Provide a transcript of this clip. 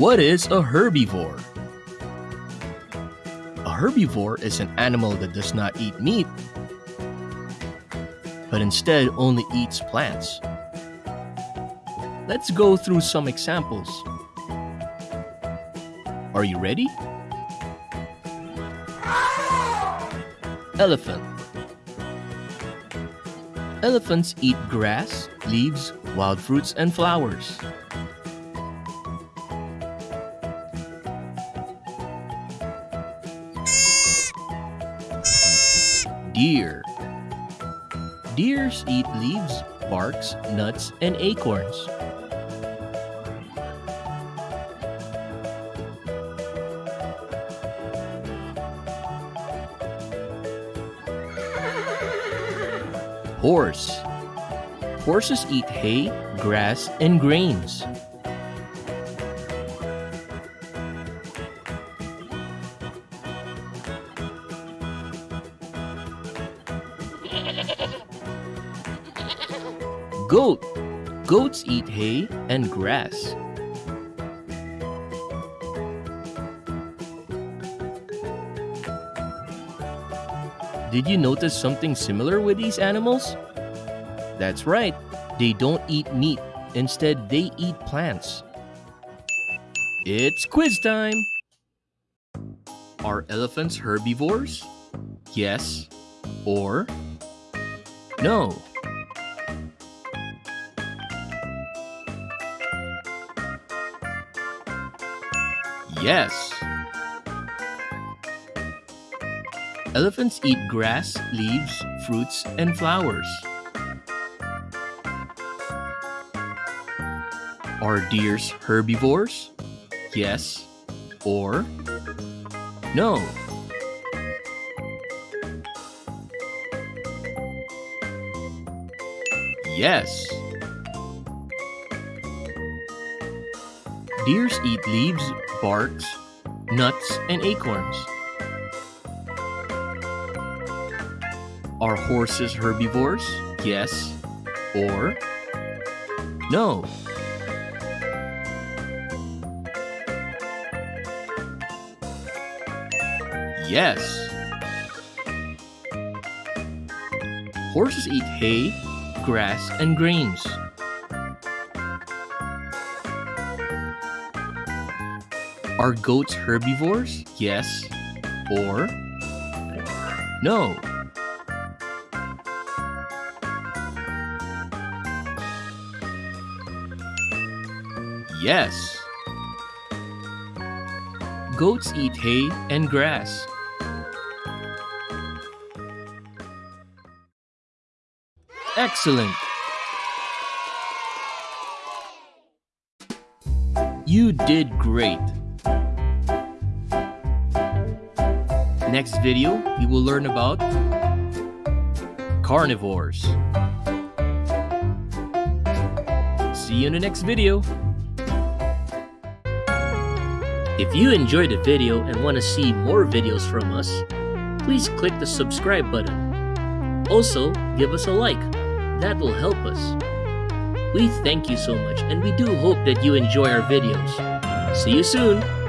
What is a herbivore? A herbivore is an animal that does not eat meat, but instead only eats plants. Let's go through some examples. Are you ready? Elephant Elephants eat grass, leaves, wild fruits, and flowers. Deer Deers eat leaves, barks, nuts, and acorns. Horse Horses eat hay, grass, and grains. Goat Goats eat hay and grass. Did you notice something similar with these animals? That's right, they don't eat meat. Instead, they eat plants. It's quiz time! Are elephants herbivores? Yes or no? Yes. Elephants eat grass, leaves, fruits, and flowers. Are deers herbivores? Yes or no? Yes. Deers eat leaves, barks, nuts, and acorns. Are horses herbivores? Yes or no? Yes. Horses eat hay, grass, and grains. Are goats herbivores? Yes or no? Yes. Goats eat hay and grass. Excellent! You did great! Next video, we will learn about carnivores. See you in the next video! If you enjoyed the video and want to see more videos from us, please click the subscribe button. Also, give us a like. That will help us. We thank you so much and we do hope that you enjoy our videos. See you soon!